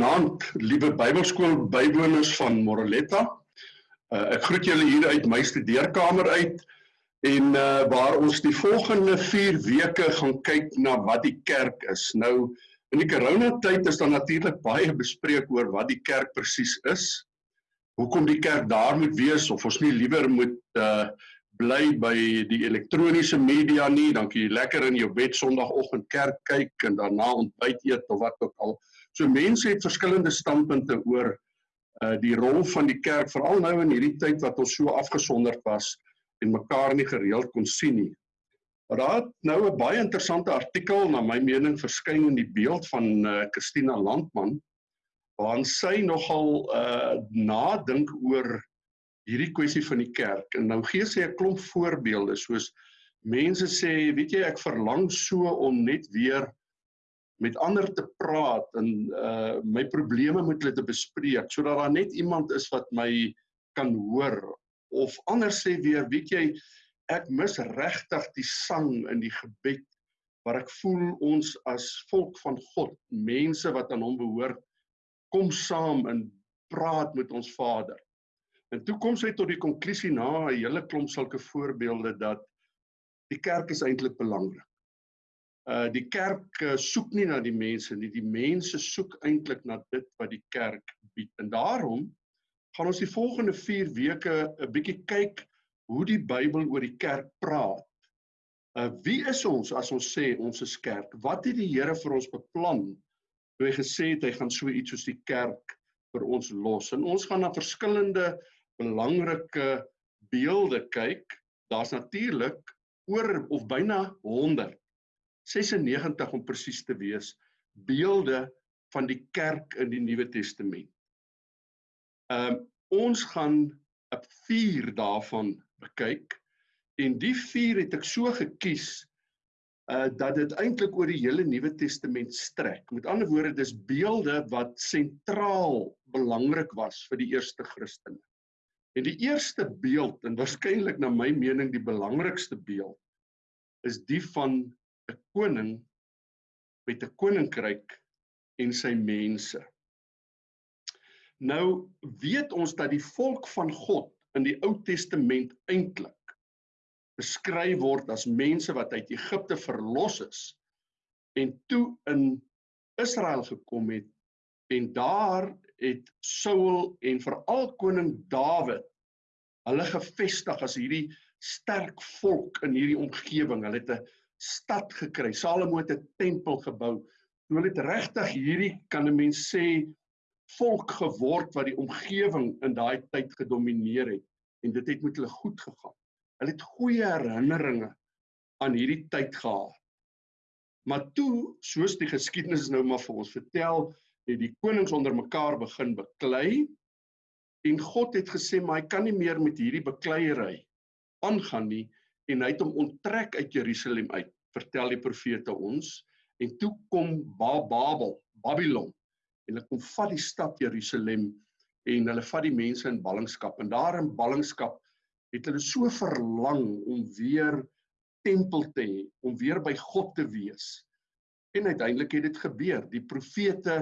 Goeienaand, liewe Bybelskool bywoners van Moroletta. Uh, ek groet julle hier uit my studeerkamer uit en uh, waar ons die volgende 4 weke gaan kyk na wat die kerk is. Nou in die coronatyd is daar natuurlik baie bespreek oor wat die kerk presies is. Hoekom die kerk daar moet wees of ons nie liewer moet uh, bly by die elektroniese media nie, dan kan jy lekker in jou bed Sondagoggend kerk kyk en daarna ontbyt eet of wat ook al. So mense het verskillende standpunte oor uh die rol van die kerk veral nou in hierdie tyd wat ons so afgesonderd was en mekaar nie gereeld kon sien nie. Maar daar het nou 'n baie interessante artikel na my mening verskyn in die beeld van uh Christina Landman waarin sy nogal uh nadink oor hierdie kwessie van die kerk en nou gee sy 'n klomp voorbeelde soos mense sê weet jy ek verlang so om net weer met ander te praat en uh my probleme met hulle te bespreek sodat daar net iemand is wat my kan hoor of anders sê weer weet jy ek mis regtig die sang in die gebed waar ek voel ons as volk van God mense wat aan hom behoort kom saam en praat met ons Vader. En toe kom sy tot die konklusie na 'n hele klomp sulke voorbeelde dat die kerk is eintlik belangrik. Uh die kerk uh, soek nie na die mense nie, die mense soek eintlik na dit wat die kerk bied. En daarom gaan ons die volgende 4 weke 'n bietjie kyk hoe die Bybel oor die kerk praat. Uh wie is ons as ons sê ons is kerk? Wat het die Here vir ons beplan? Toe hy gesê het hy gaan so iets soos die kerk vir ons los. En ons gaan na verskillende belangrike beelde kyk. Daar's natuurlik oor of byna 100 96 om presies te wees beelde van die kerk in die Nuwe Testament. Ehm um, ons gaan 'n 4 daarvan bekyk en die 4 het ek so gekies uh dat dit eintlik oor die hele Nuwe Testament strek. Met ander woorde dis beelde wat sentraal belangrik was vir die eerste Christene. En die eerste beeld en waarskynlik na my mening die belangrikste beeld is die van 'n koning met 'n koninkryk en sy mense. Nou weet ons dat die volk van God in die Ou Testament eintlik beskryf word as mense wat uit Egipte verlos is en toe in Israel gekom het en daar het Saul en veral koning Dawid hulle gevestig as hierdie sterk volk in hierdie omgewing. Hulle het 'n stad gekry. Salomo het 'n tempel gebou. Hulle het regtig hierdie kan 'n mens sê volk geword wat die omgewing in daai tyd gedomeineer het en dit het met hulle goed gegaan. Hulle het goeie herinneringe aan hierdie tyd gehad. Maar toe, soos die geskiedenis nou maar vir ons vertel, het die konings onder mekaar begin beklei en God het gesê maar hy kan nie meer met hierdie bekleierery aangaan nie en hy het hom onttrek uit Jerusalem uit, vertel die profete ons, en toe kom Babel, Babylon, en hulle kom vat die stad Jerusalem en hulle vat die mense in ballingskap en daar in ballingskap het hulle so verlang om weer tempel te hê, om weer by God te wees. En uiteindelik het dit gebeur. Die profete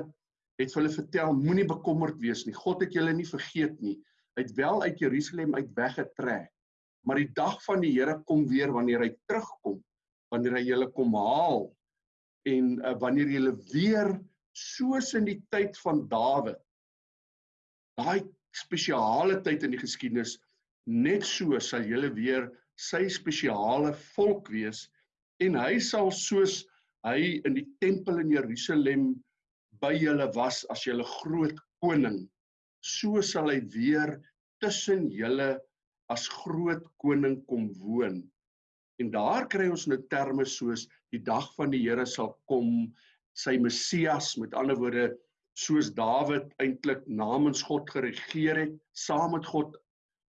het vir hulle vertel moenie bekommerd wees nie. God het julle nie vergeet nie. Hy het wel uit Jerusalem uit weggetrek maar die dag van die Here kom weer wanneer hy terugkom wanneer hy julle kom haal en uh, wanneer julle weer soos in die tyd van Dawid daai spesiale tyd in die geskiedenis net so sal julle weer sy spesiale volk wees en hy sal soos hy in die tempel in Jerusalem by julle was as julle groot koning so sal hy weer tussen julle as groot koning kom woon. En daar kry ons nou terme soos die dag van die Here sal kom, sy Messias, met ander woorde soos Dawid eintlik namens God geregeer het, saam met God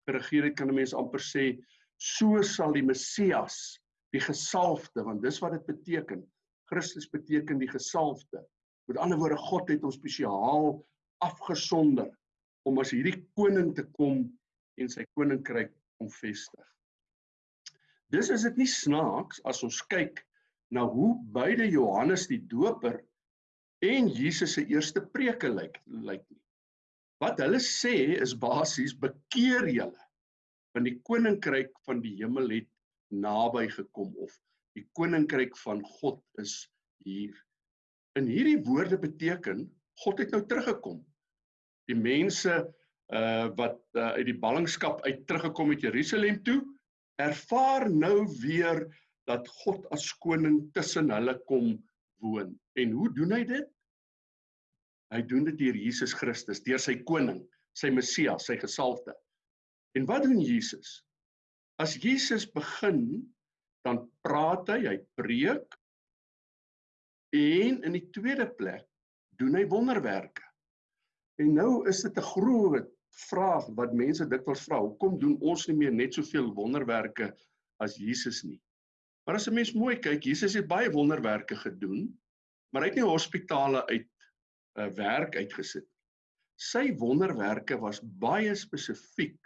geregeer het, kan 'n mens amper sê, so sal die Messias, die gesalfde, want dis wat dit beteken. Christus beteken die gesalfde. Met ander woorde God het ons spesiaal afgesonder om as hierdie koning te kom en sy koninkryk omvestig. Dis is dit nie snaaks as ons kyk na hoe beide Johannes die Doper en Jesus se eerste preke lyk lyk nie. Wat hulle sê is basies bekeer julle want die koninkryk van die hemel het naby gekom of die koninkryk van God is hier. In hierdie woorde beteken God het nou teruggekom. Die mense uh wat uh, uit die ballingskap uit teruggekom het Jerusalem toe, ervaar nou weer dat God as koning tussen hulle kom woon. En hoe doen hy dit? Hy doen dit deur Jesus Christus, deur sy koning, sy Messias, sy gesalfde. En wat doen Jesus? As Jesus begin, dan praat hy, hy preek en in die tweede plek doen hy wonderwerke. En nou is dit 'n groot vraag wat mense dikwels vra, hoekom doen ons nie meer net soveel wonderwerke as Jesus nie? Maar as 'n mens mooi kyk, Jesus het baie wonderwerke gedoen, maar hy het nie hospitale uit 'n uh, werk uitgesit. Sy wonderwerke was baie spesifiek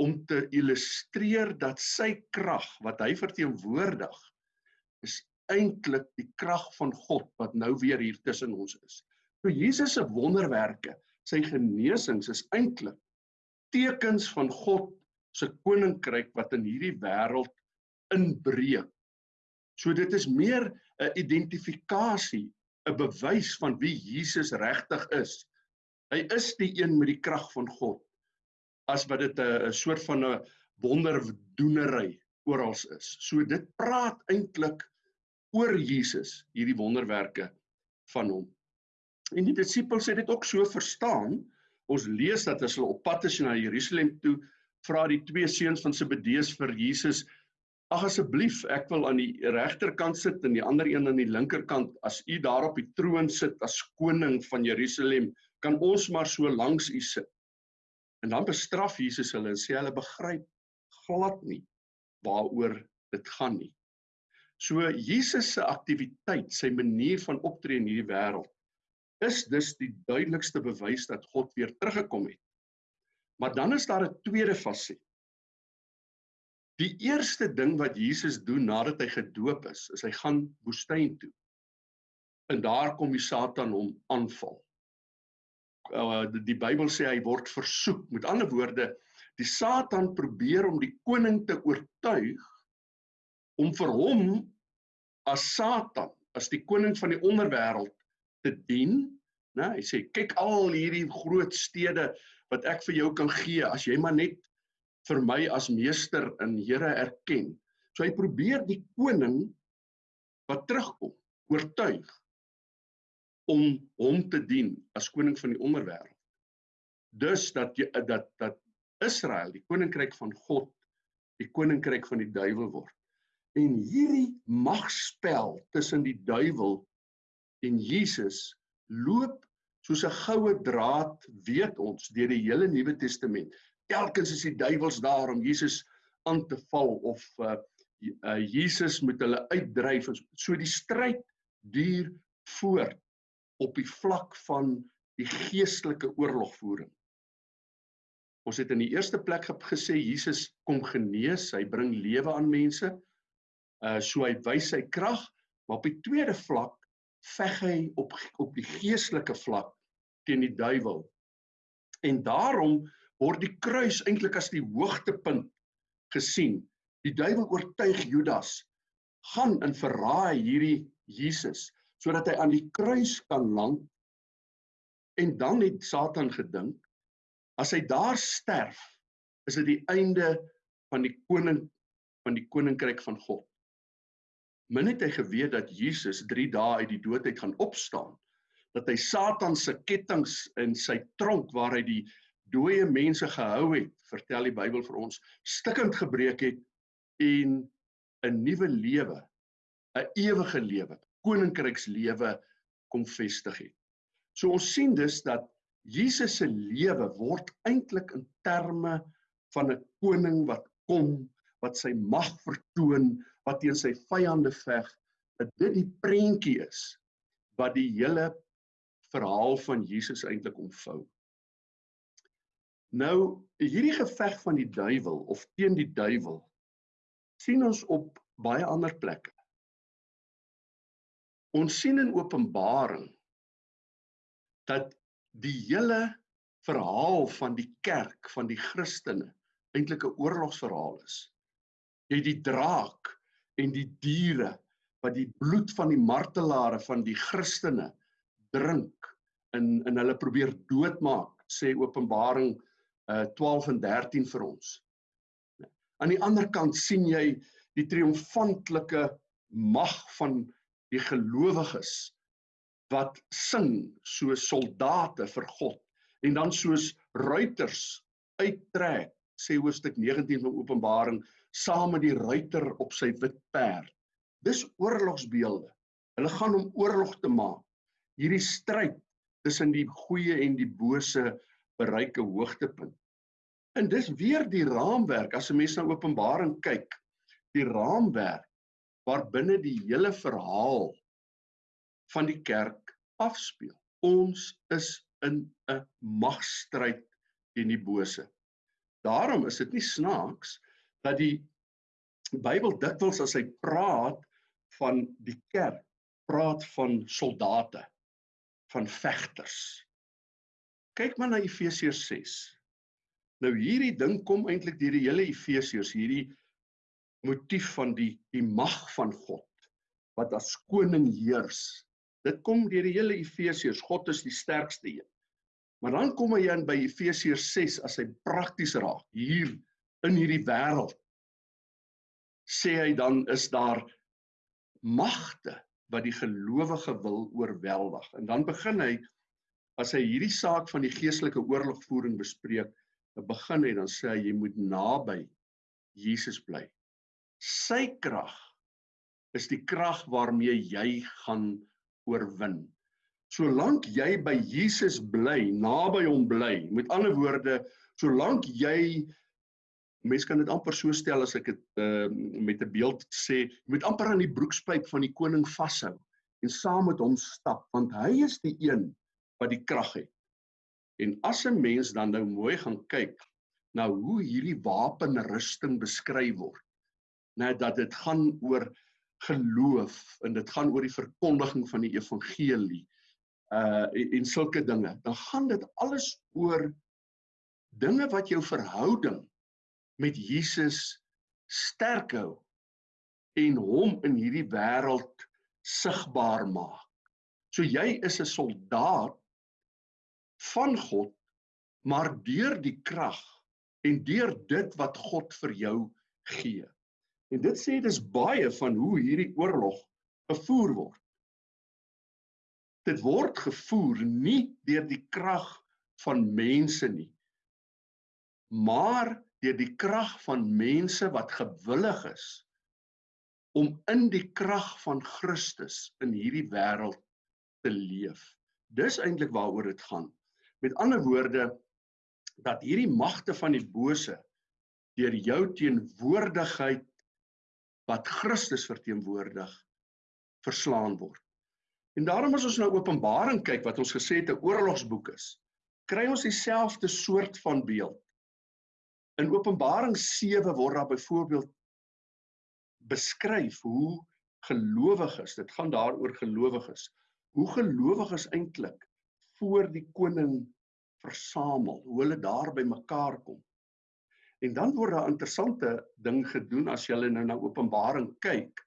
om te illustreer dat sy krag wat hy verteenwoordig is eintlik die krag van God wat nou weer hier tussen ons is. So Jesus se wonderwerke, sy genesings is eintlik tekens van God se koninkryk wat in hierdie wêreld inbreek. So dit is meer 'n identifikasie, 'n bewys van wie Jesus regtig is. Hy is die een met die krag van God as wat dit 'n soort van 'n wonderdoenery oral is. So dit praat eintlik oor Jesus, hierdie wonderwerke van hom. En die disippels het dit ook so verstaan. Ons lees dat as hulle op pad is na Jerusalem toe, vra die twee seuns van Zebedeus vir Jesus: "Ag asseblief, ek wil aan die regterkant sit en die ander een aan die linkerkant. As u daar op die troon sit as koning van Jerusalem, kan ons maar so langs u sit." En dan bestraf Jesus hulle en sê hulle begryp glad nie waaroor dit gaan nie. So Jesus se aktiwiteit, sy manier van optree in hierdie wêreld is dus die duidelikste bewys dat God weer teruggekom het. Maar dan is daar 'n tweede faset. Die eerste ding wat Jesus doen nadat hy gedoop is, is hy gaan woestyn toe. En daar kom die Satan hom aanval uh, die, die Bybel sê hy word versoek. Met ander woorde, die Satan probeer om die koning te oortuig om vir hom as Satan, as die koning van die onderwêreld te dien, né? Hy sê kyk al hierdie groot stede wat ek vir jou kan gee as jy maar net vir my as meester en Here erken. So hy probeer die koning wat terugkom oortuig om hom te dien as koning van die onderwêreld. Dus dat jy dat dat Israel, die koninkryk van God, die koninkryk van die duiwel word. En hierdie magspel tussen die duiwel en Jesus loop soos 'n goue draad, weet ons, deur die hele Nuwe Testament. Telkens is die duiwels daar om Jesus aan te val of uh, uh Jesus moet hulle uitdryf. So die stryd duur voort op die vlak van die geestelike oorlogvoering. Ons het in die eerste plek gesê Jesus kom genees, hy bring lewe aan mense. Uh so hy wys sy krag, maar op die tweede vlak veg hy op op die geestelike vlak teen die duiwel. En daarom word die kruis eintlik as die hoogtepunt gesien. Die duiwel oortuig Judas gaan in verraai hierdie Jesus sodat hy aan die kruis kan land en dan het Satan gedink as hy daar sterf is dit die einde van die koning van die koninkryk van God. Min het hy geweet dat Jesus 3 dae uit die dood uit gaan opstaan dat hy Satan se kettinge in sy tronk waar hy die dooie mense gehou het, vertel die Bybel vir ons, stikkend gebreek het en 'n nuwe lewe, 'n ewige lewe, koninkrykslewe kom vestig het. So ons sien dus dat Jesus se lewe word eintlik in terme van 'n koning wat kom, wat sy mag vertoon, wat teen sy vyande veg, dat dit die prentjie is wat die hele verhaal van Jesus eintlik omvou. Nou, hierdie geveg van die duiwel of teen die duiwel sien ons op baie ander plekke. Ons sien in Openbaring dat die hele verhaal van die kerk van die Christene eintlik 'n oorlogsverhaal is. Jy die draak en die diere wat die bloed van die martelare van die Christene drink in in hulle probeer doodmaak, sê Openbaring uh 12 en 13 vir ons. Aan die ander kant sien jy die triomfantelike mag van die gelowiges wat sing soos soldate vir God en dan soos ruiters uittrek sê hoofstuk 19 van Openbaring saam met die ruiter op sy wit perd. Dis oorlogsbeelde. Hulle gaan om oorlog te maak. Hierdie stryd tussen die goeie en die bose bereik 'n hoogtepunt. En dis weer die raamwerk as 'n mens na Openbaring kyk, die raamwerk waarbinne die hele verhaal van die kerk afspeel. Ons is in 'n magstryd teen die bose. Daarom is dit nie snaaks dat die Bybel dikwels as hy praat van die kerk, praat van soldate, van vegters. Kyk maar na Efesiërs 6. Nou hierdie ding kom eintlik deur die hele Efesiërs, hierdie motief van die die mag van God wat as koning heers Dit kom deur die hele Efesiërs. God is die sterkste een. Maar dan kom hy in by Efesiërs 6 as hy prakties raak hier in hierdie wêreld. Sê hy dan is daar magte wat die gelowige wil oorweldig. En dan begin hy as hy hierdie saak van die geestelike oorlogvoering bespreek, begin hy dan sê hy jy moet naby Jesus bly. Sy krag is die krag waarmee jy gaan oorwin. Solank jy by Jesus bly, naby hom bly, met ander woorde, solank jy mens kan dit amper so stel as ek dit uh, met 'n beeld sê, jy moet amper aan die broekspyp van die koning vashou en saam met hom stap, want hy is die een wat die krag het. En as 'n mens dan nou mooi gaan kyk na hoe hierdie wapenrusting beskryf word, net dat dit gaan oor geloof en dit gaan oor die verkondiging van die evangelie uh en, en sulke dinge dan gaan dit alles oor dinge wat jou verhouding met Jesus sterk hou en hom in hierdie wêreld sigbaar maak. So jy is 'n soldaat van God maar deur die krag en deur dit wat God vir jou gee. En dit sê dis baie van hoe hierdie oorlog gevoer word. Dit word gevoer nie deur die krag van mense nie, maar deur die krag van mense wat gewillig is om in die krag van Christus in hierdie wêreld te leef. Dis eintlik waaroor dit gaan. Met ander woorde dat hierdie magte van die bose deur jou teenwoordigheid wat Christus verteenwoordig verslaan word. En daarom as ons nou Openbaring kyk wat ons gesê het 'n oorlogsboek is, kry ons dieselfde soort van beeld. In Openbaring 7 word daar byvoorbeeld beskryf hoe gelowiges, dit gaan daaroor gelowiges, hoe gelowiges eintlik voor die koning versamel, hoe hulle daar by mekaar kom. En dan word daar 'n interessante ding gedoen as jy nou na Openbaring kyk.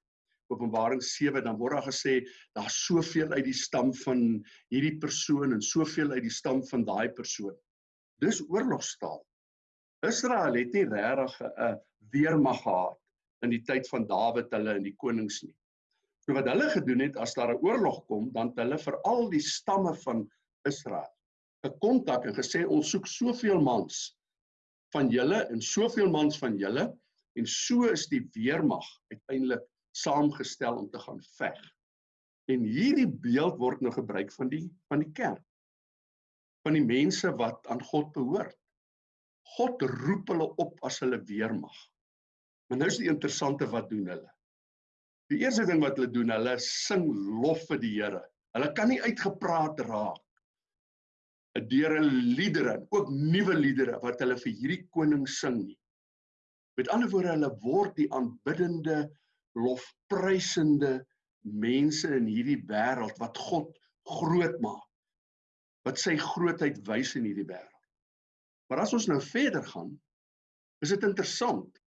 Openbaring 7 dan word daar gesê daar's soveel uit die stam van hierdie persoon en soveel uit die stam van daai persoon. Dis oorlogstaal. Israel het nie regtig 'n weermag gehad in die tyd van Dawid hulle en die konings nie. So wat hulle gedoen het as daar 'n oorlog kom, dan het hulle vir al die stamme van Israel 'n kontak en gesê ons soek soveel mans van julle en soveel mans van julle en so is die weermag uiteindelik saamgestel om te gaan veg. En hierdie beeld word nou gebruik van die van die kerk. Van die mense wat aan God behoort. God roep hulle op as hulle weermag. Maar nou is die interessante wat doen hulle? Die eerste ding wat hulle doen, hulle sing lof vir die Here. Hulle kan nie uitgepraat raak deur 'n liedere, ook nuwe liedere wat hulle vir hierdie koning sing nie. Met ander woorde, hulle word die aanbiddende, lofprysende mense in hierdie wêreld wat God groot maak. Wat sy grootheid wys in hierdie wêreld. Maar as ons nou verder gaan, is dit interessant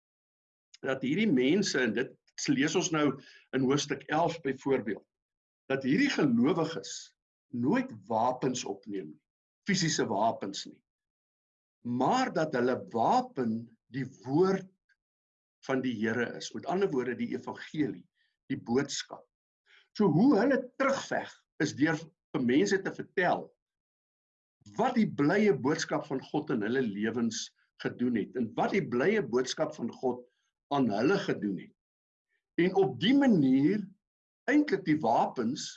dat hierdie mense en dit lees ons nou in hoofstuk 11 byvoorbeeld dat hierdie gelowiges nooit wapens opneem nie, fisiese wapens nie. Maar dat hulle wapen die woord van die Here is. Met ander woorde die evangelie, die boodskap. So hoe hulle terugveg is deur vir mense te vertel wat die blye boodskap van God in hulle lewens gedoen het en wat die blye boodskap van God aan hulle gedoen het. En op die manier eintlik die wapens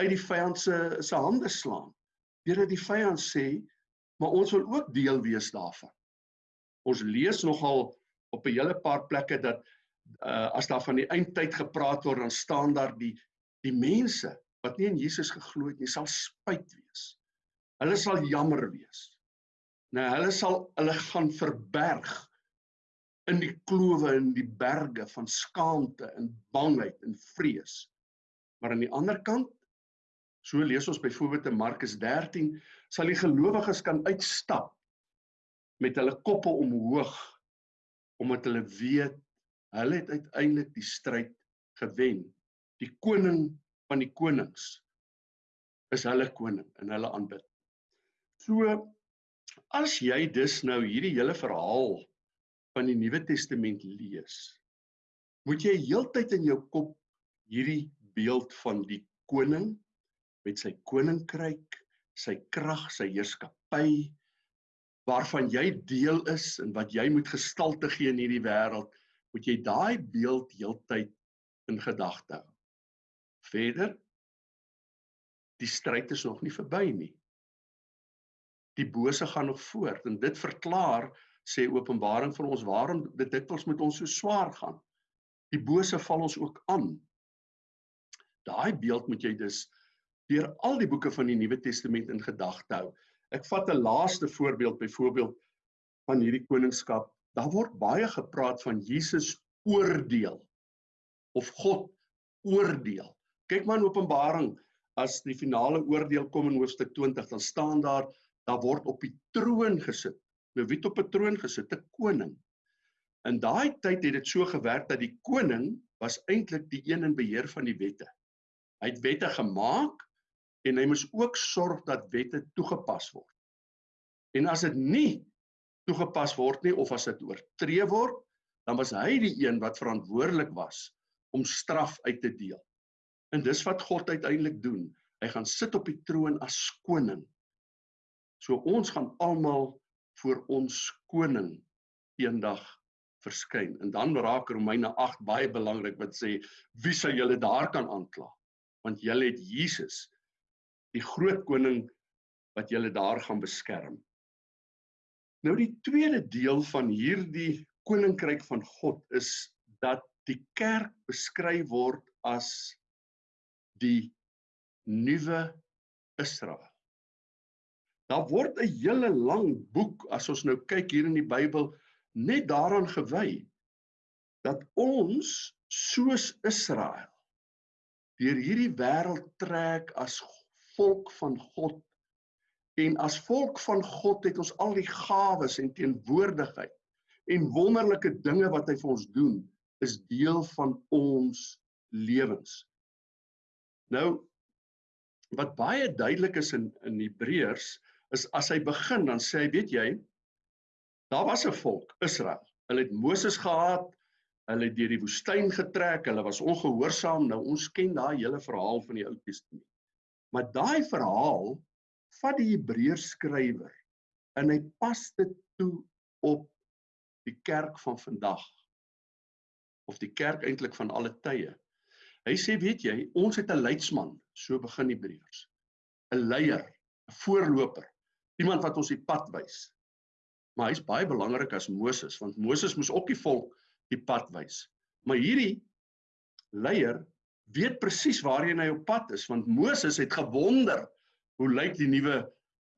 uit die vyand se se hande slaan. Deurdat die vyand sê, maar ons wil ook deel wees daarvan. Ons lees nogal op 'n hele paar plekke dat uh, as daar van die eindtyd gepraat word, dan staan daar die die mense wat nie in Jesus geglo het nie, sal spyt wees. Hulle sal jammer wees. Nou hulle sal hulle gaan verberg in die klowe en die berge van skaamte en bangheid en vrees. Maar aan die ander kant, so lees ons byvoorbeeld in Markus 13, sal die gelowiges kan uitstap met hulle koppe omhoog omdat hulle weet hulle het uiteindelik die stryd gewen. Die koning van die konings is hulle koning en hulle aanbid. So as jy dus nou hierdie hele verhaal van die Nuwe Testament lees, moet jy heeltyd in jou kop hierdie beeld van die koning met sy koninkryk, sy krag, sy heerskappy, waarvan jy deel is en wat jy moet gestalte gee in hierdie wêreld, moet jy daai beeld heeltyd in gedagte hou. Verder die stryd is nog nie verby nie. Die bose gaan nog voort en dit verklaar sê Openbaring vir ons waarom dit dikwels met ons so swaar gaan. Die bose val ons ook aan. Daai beeld moet jy dus deur al die boeke van die Nuwe Testament in gedagte hou. Ek vat 'n laaste voorbeeld byvoorbeeld van hierdie koningskap. Daar word baie gepraat van Jesus oordeel of God oordeel. Kyk maar in Openbaring as die finale oordeel kom in hoofstuk 20 dan staan daar daar word op die troon gesit. Nou wie het op 'n troon gesit? 'n Koning. In daai tyd het dit so gewerk dat die koning was eintlik die een in beheer van die wette. Hy het wette gemaak en hy moet ook sorg dat wette toegepas word. En as dit nie toegepas word nie of as dit oortree word, dan was hy die een wat verantwoordelik was om straf uit te deel. En dis wat God uiteindelik doen. Hy gaan sit op die troon as koning. So ons gaan almal voor ons koning eendag verskyn. En dan raak Romeine 8 baie belangrik wat sê wie sal julle daar kan aankla? Want julle het Jesus die groot koning wat julle daar gaan beskerm. Nou die tweede deel van hierdie koninkryk van God is dat die kerk beskryf word as die nuwe Israel. Daar word 'n hele lang boek as ons nou kyk hier in die Bybel net daaraan gewy dat ons soos Israel deur hierdie wêreld trek as volk van God. En as volk van God het ons al die gawes en teenwoordigheid en wonderlike dinge wat hy vir ons doen is deel van ons lewens. Nou wat baie duidelik is in in Hebreërs is as hy begin dan sê hy weet jy daar was 'n volk Israel. Hulle het Moses gehaat. Hulle het deur die woestyn getrek. Hulle was ongehoorsaam. Nou ons ken daai hele verhaal van die Ou Testament. Maar daai verhaal vat die Hebreërs skrywer en hy pas dit toe op die kerk van vandag of die kerk eintlik van alle tye. Hy sê weet jy, ons het 'n leidsman, so begin Hebreërs. 'n Leier, 'n voorloper, iemand wat ons die pad wys. Maar hy's baie belangrik as Moses, want Moses moes ook die volk die pad wys. Maar hierdie leier weet presies waarheen hy op pad is want Moses het gewonder hoe lyk die nuwe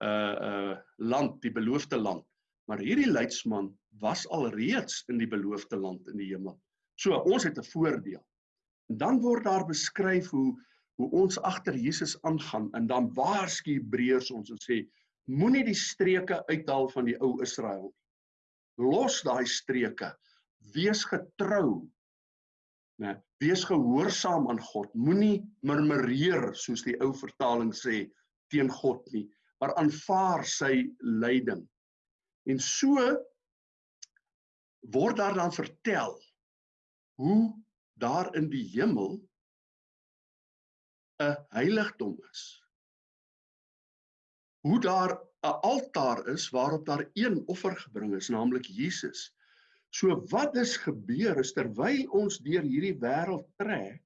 uh uh land, die beloofde land. Maar hierdie leidsman was al reeds in die beloofde land in die hemel. So ons het 'n voordeel. En dan word daar beskryf hoe hoe ons agter Jesus aangaan en dan waarsku Hebreërs ons en sê moenie die streke uithaal van die ou Israel nie. Los daai streke. Wees getrou. Né? Wees gehoorsaam aan God. Moenie murmureer soos die ou vertaling sê teen God nie, maar aanvaar sy leiding. En so word daar dan vertel hoe daar in die hemel 'n heiligdom is. Hoe daar 'n altaar is waarop daar een offer gebring is, naamlik Jesus. So wat is gebeur is terwyl ons deur hierdie wêreld trek,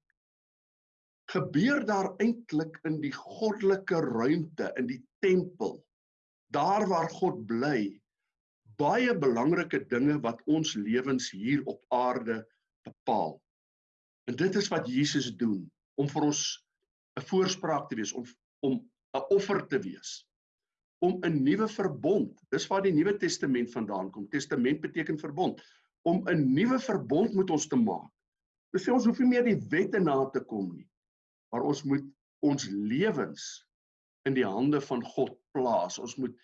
gebeur daar eintlik in die goddelike ruimte in die tempel, daar waar God bly, baie belangrike dinge wat ons lewens hier op aarde bepaal. En dit is wat Jesus doen om vir ons 'n voorspraak te wees om om 'n offer te wees om 'n nuwe verbond dis waar die nuwe testament vandaan kom. Testament beteken verbond. Om 'n nuwe verbond met ons te maak. Dis sê ons hoef nie meer die wette na te kom nie maar ons moet ons lewens in die hande van God plaas. Ons moet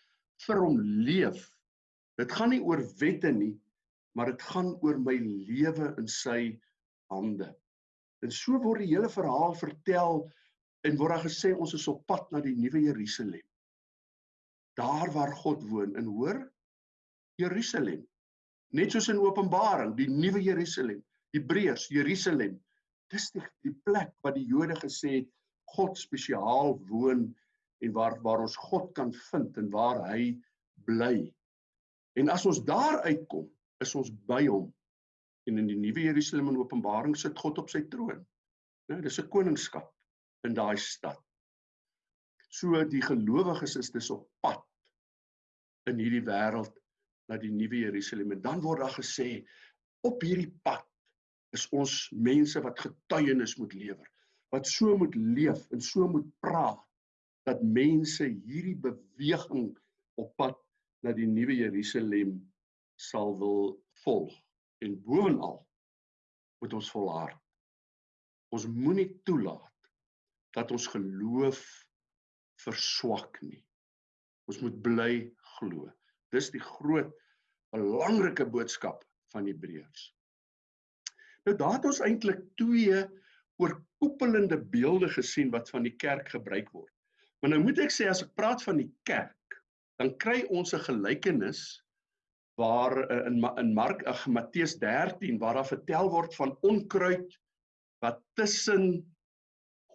vir hom leef. Dit gaan nie oor wette nie maar dit gaan oor my lewe in sy hande. En so word die hele verhaal vertel en word daar gesê ons is op pad na die nuwe Jerusalem. Daar waar God woon en hoor Jerusalem. Net soos in Openbaring, die nuwe Jerusalem, Hebreërs, Jerusalem. Dis die, die plek wat die Jode gesê het God spesiaal woon en waar waar ons God kan vind en waar hy bly. En as ons daar uitkom, is ons by hom. En in die nuwe Jerusalem in Openbaring sit God op sy troon. Nou, dis 'n koningskap in daai stad. So die gelowiges is dis op pad in hierdie wêreld na die nuwe Jerusalem. En dan word daar gesê op hierdie pad is ons mense wat getuienis moet lewer wat so moet leef en so moet praat dat mense hierdie beweging op pad na die nuwe Jerusalem sal wil volg. En bovenal moet ons volhard. Ons moenie toelaat dat ons geloof verswak nie. Ons moet bly glo. Dis die groot belangrike boodskap van Hebreërs. Nou daar het ons eintlik twee oorkoepelende beelde gesien wat van die kerk gebruik word. Maar nou moet ek sê as ek praat van die kerk, dan kry ons 'n gelykenis waar eh, in in Mark ag Matteus 13 waar daar vertel word van onkruid wat tussen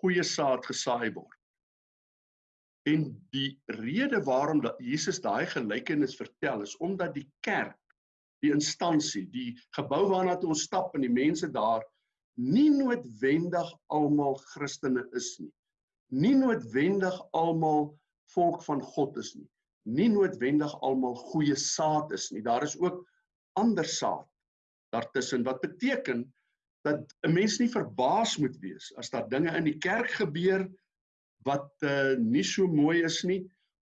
goeie saad gesaai word. En die rede waarom dat Jesus daai gelykenis vertel is omdat die kerk, die instansie, die gebou waarna toe ons stap en die mense daar nie noodwendig almal Christene is nie. Nie noodwendig almal volk van God is nie. Nie noodwendig almal goeie saad is nie. Daar is ook ander saad daartussen wat beteken dat 'n mens nie verbaas moet wees as daar dinge in die kerk gebeur wat uh, nie so mooi is nie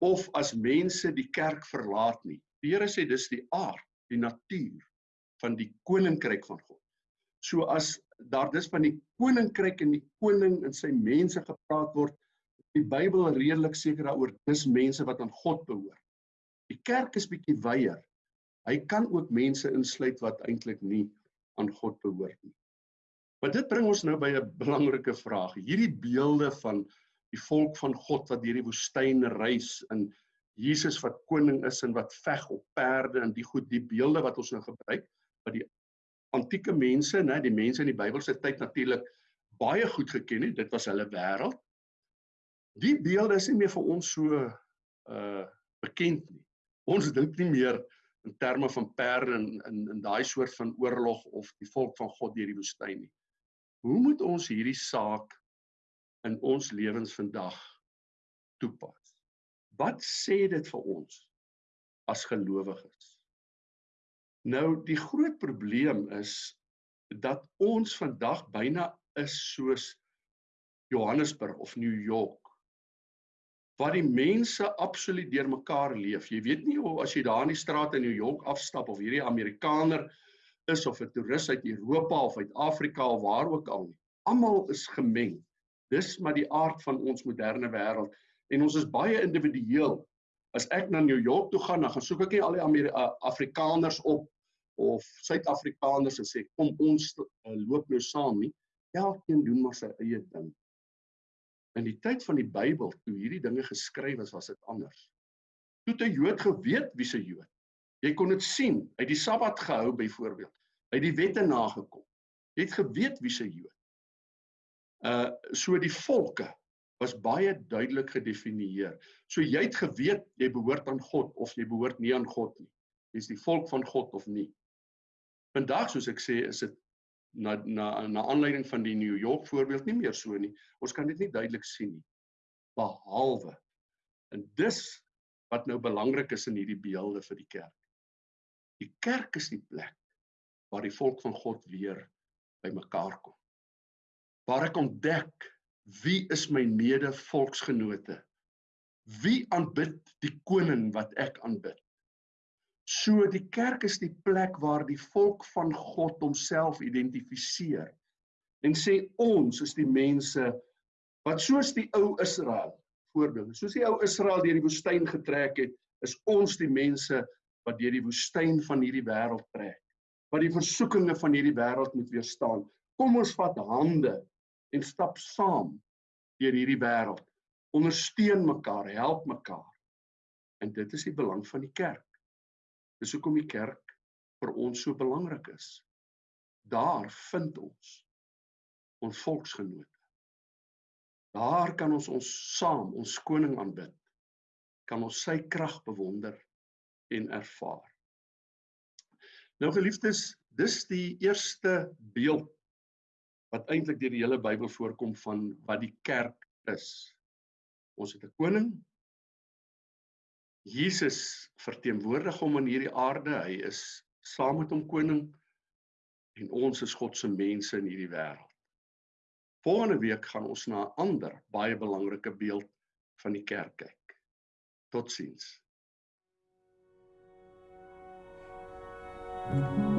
of as mense die kerk verlaat nie. Die Here sê dis die aard, die natuur van die koninkryk van God. So as daar dis van die koninkryk en die koning en sy mense gepraat word, die Bybel redelik seker daaroor dis mense wat aan God behoort. Die kerk is bietjie wyeer. Hy kan ook mense insluit wat eintlik nie aan God behoort nie. Maar dit bring ons nou by 'n belangrike vraag. Hierdie beelde van die volk van God wat deur die woestyn reis en Jesus wat koning is en wat veg op perde en die goed die beelde wat ons nou gebruik wat die antieke mense, né, die mense in die Bybelse tyd natuurlik baie goed geken het. Dit was hulle wêreld. Die beelde is nie meer vir ons so uh bekend nie. Ons dink nie meer in terme van perde en in in daai soort van oorlog of die volk van God deur die woestyn nie. Hoe moet ons hierdie saak in ons lewens vandag toepas? Wat sê dit vir ons as gelowiges? Nou die groot probleem is dat ons vandag byna is soos Johannesburg of New York waar die mense absoluut deurmekaar leef. Jy weet nie hoe as jy daar in die straat in New York afstap of hierdie Amerikaner is of 'n toerist uit Europa of uit Afrika of waar ook al nie. Almal is gemeng. Dis maar die aard van ons moderne wêreld en ons is baie individueel. As ek na New York toe gaan, dan gaan soek ek nie al die Ameri Afrikaners op of Suid-Afrikaners en sê kom ons uh, loop nou saam nie. Elkeen doen maar sy eie ding. In die tyd van die Bybel, toe hierdie dinge geskryf is, was dit anders. Toe 'n Jood geweet wie se Jood. Jy kon dit sien, hy het die Sabbat gehou byvoorbeeld. Hy het die wette nagekom. Jy het geweet wie se Jood. Uh so die volke was baie duidelik gedefinieer. So jy het geweet jy behoort aan God of jy behoort nie aan God nie. Jy's die volk van God of nie. Vandag soos ek sê, is dit na na na aanleiding van die New York voorbeeld nie meer so nie. Ons kan dit nie duidelik sien nie. Behalwe en dis wat nou belangrik is in hierdie beelde vir die kerk. Die kerk is die plek waar die volk van God weer bymekaar kom. Waar ek ontdek wie is my mede volksgenote? Wie aanbid die koning wat ek aanbid? So die kerk is die plek waar die volk van God homself identifiseer en sê ons is die mense wat soos die ou Israel voorbeeld, soos die ou Israel deur die woestyn getrek het, is ons die mense wat deur die woestyn van hierdie wêreld trek, wat die versoekinge van hierdie wêreld moet weerstaan. Kom ons vat hande en stap saam deur hierdie wêreld. Ondersteun mekaar, help mekaar. En dit is die belang van die kerk. Dis hoekom die kerk vir ons so belangrik is. Daar vind ons ons volksgenote. Daar kan ons ons saam ons koning aanbid. Kan ons sy krag bewonder en ervaar. Nou geliefdes, dis die eerste beeld wat eintlik deur die hele Bybel voorkom van wat die kerk is. Ons het 'n koning, Jesus verteenwoordig hom in hierdie aarde. Hy is saam met hom koning en ons is God se mense in hierdie wêreld. Volgende week gaan ons na 'n ander baie belangrike beeld van die kerk kyk. Totsiens. Thank you.